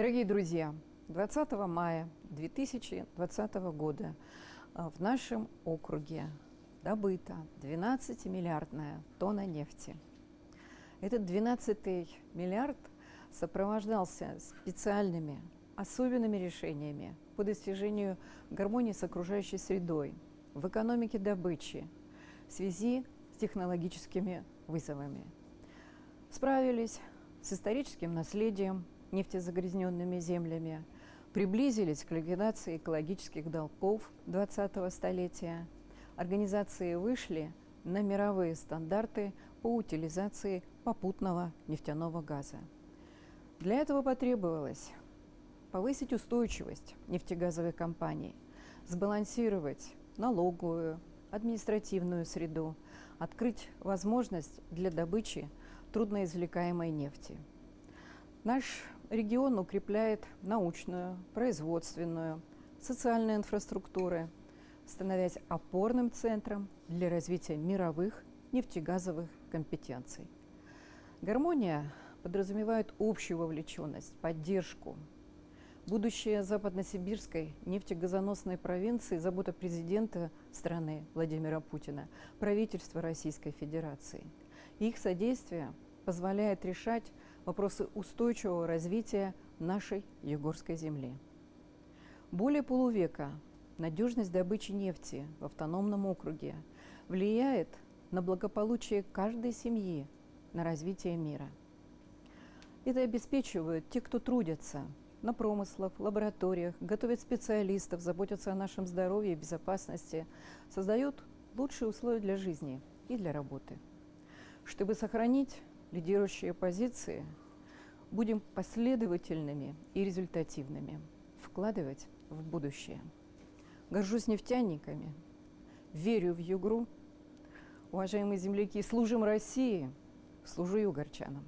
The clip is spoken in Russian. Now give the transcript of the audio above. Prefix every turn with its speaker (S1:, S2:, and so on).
S1: Дорогие друзья, 20 мая 2020 года в нашем округе добыта 12-миллиардная тонна нефти. Этот 12 миллиард сопровождался специальными, особенными решениями по достижению гармонии с окружающей средой, в экономике добычи, в связи с технологическими вызовами. Справились с историческим наследием, нефтезагрязненными землями, приблизились к ликвидации экологических долгов 20-го столетия. Организации вышли на мировые стандарты по утилизации попутного нефтяного газа. Для этого потребовалось повысить устойчивость нефтегазовых компаний, сбалансировать налоговую, административную среду, открыть возможность для добычи трудноизвлекаемой нефти. Наш регион укрепляет научную, производственную, социальную инфраструктуру, становясь опорным центром для развития мировых нефтегазовых компетенций. Гармония подразумевает общую вовлеченность, поддержку. Будущее западносибирской нефтегазоносной провинции – забота президента страны Владимира Путина, правительства Российской Федерации. Их содействие позволяет решать вопросы устойчивого развития нашей Егорской земли. Более полувека надежность добычи нефти в автономном округе влияет на благополучие каждой семьи, на развитие мира. Это обеспечивают те, кто трудятся на промыслах, лабораториях, готовят специалистов, заботятся о нашем здоровье и безопасности, создают лучшие условия для жизни и для работы. Чтобы сохранить лидирующие позиции, будем последовательными и результативными, вкладывать в будущее. Горжусь нефтяниками, верю в Югру. Уважаемые земляки, служим России, служу югорчанам.